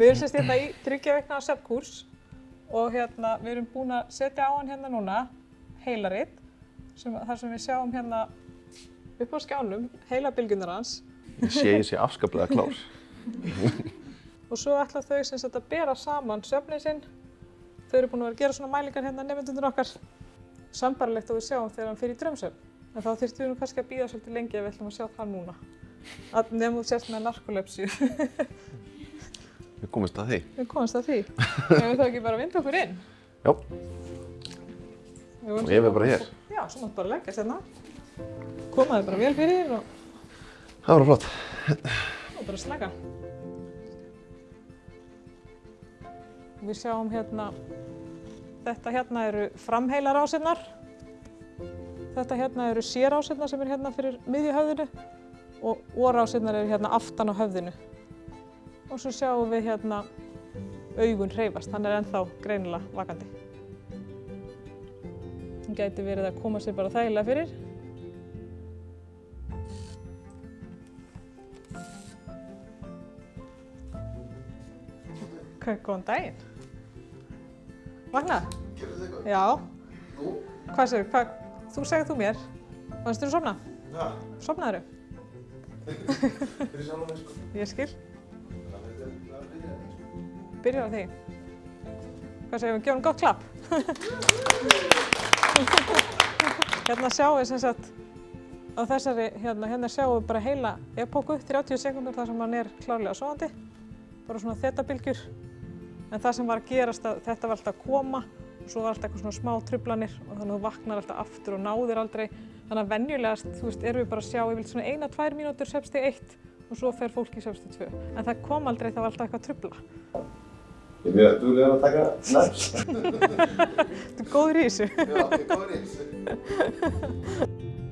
Við erum sérst hérna í þryggja veikna söpkurs og hérna við erum búin að setja á hann hérna núna heilaritt sem, þar sem við sjáum hérna upp á skjánum heilabilgjunar hans Ég sé ég sé afskaplega klár. og svo ætla þau sem sagt að bera saman söfnin sinn. Þau eru búin að vera að gera svona mælingar hérna nefndundur okkar sambarlegt og við sjáum þegar hann fyrir drömsöfn. En þá þurftum við nú kannski að býða svolítið lengi ef við ætlum að sjá það núna. Nefnum þú sérst með narkolepsíu. Við komumst að því. við komumst að því. Ef við þá ekki bara vinda okkur inn. Vorum og ég er bara hér. Já, svo máttu bara leggja sérna. Komaði bara vel fyrir og, Það var flott. og bara slaka. Við sjáum hérna, þetta hérna eru framheilarásirnar. Þetta hérna eru sérásirnar sem er hérna fyrir miðju höfðinu og orásirnar eru hérna aftan á höfðinu. Og svo sjáum við hérna augun hreyfast, hann er ennþá greinilega vakandi. Hann gæti verið að koma sér bara þægilega fyrir. Hvað, góðan daginn. Vaknað? Gerðu þið eitthvað? Já. Nú? Hvað segir, hvað, þú segir þú mér. Vannst þú sofna? Já, Sofnaður? fyrir sjálf mig sko. Ég skil. Byrjar á því. Hvað segir við, gefum gott klapp. hérna sjáum við sem sagt, á þessari, hérna, hérna sjáum við bara heila epóku, 30 sekundur þar sem hann er klárlega sofandi. Bara svona þetabilgjur. En það sem var að gerast, að þetta var alltaf að koma og svo var alltaf eitthvað svona smá trublanir og þannig að þú vaknar alltaf aftur og náðir aldrei. Þannig að venjulegast, þú veist, erum við bara að sjá yfirleitt svona eina, tvær mínútur svefstig eitt og svo fer fólk í svefstig tvö. En það kom aldrei, það var alltaf eitthvað að trubla. Ég er mjög duglegur að taka næst. Þú er góður í þessu. Já, ég er góður í þessu.